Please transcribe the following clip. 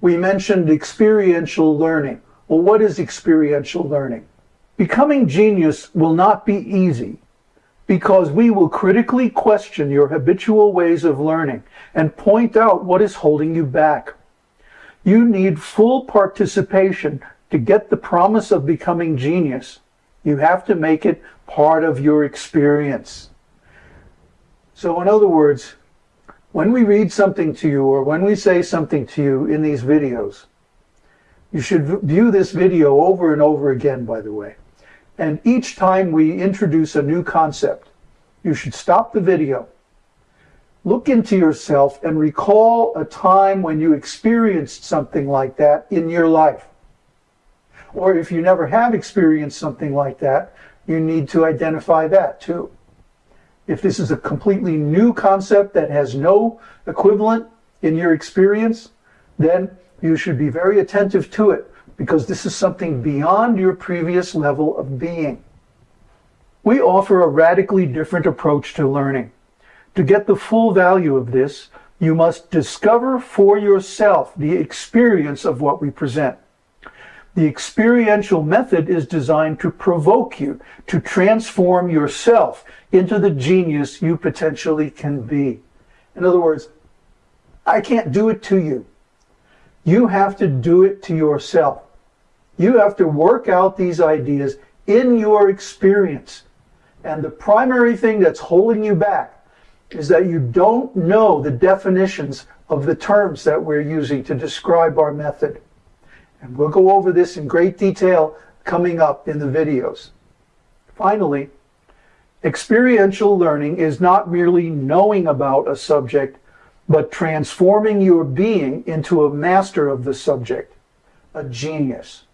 we mentioned experiential learning. Well, what is experiential learning? Becoming genius will not be easy because we will critically question your habitual ways of learning and point out what is holding you back. You need full participation to get the promise of becoming genius. You have to make it part of your experience. So in other words, when we read something to you or when we say something to you in these videos, you should view this video over and over again, by the way. And each time we introduce a new concept, you should stop the video, look into yourself and recall a time when you experienced something like that in your life. Or if you never have experienced something like that, you need to identify that too. If this is a completely new concept that has no equivalent in your experience, then you should be very attentive to it because this is something beyond your previous level of being. We offer a radically different approach to learning. To get the full value of this, you must discover for yourself the experience of what we present. The experiential method is designed to provoke you, to transform yourself into the genius you potentially can be. In other words, I can't do it to you. You have to do it to yourself. You have to work out these ideas in your experience. And the primary thing that's holding you back is that you don't know the definitions of the terms that we're using to describe our method. And we'll go over this in great detail coming up in the videos. Finally, experiential learning is not merely knowing about a subject, but transforming your being into a master of the subject, a genius.